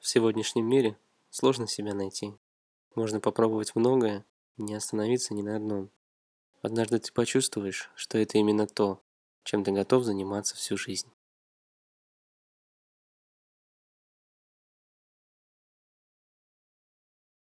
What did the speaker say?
В сегодняшнем мире сложно себя найти. Можно попробовать многое не остановиться ни на одном. Однажды ты почувствуешь, что это именно то, чем ты готов заниматься всю жизнь.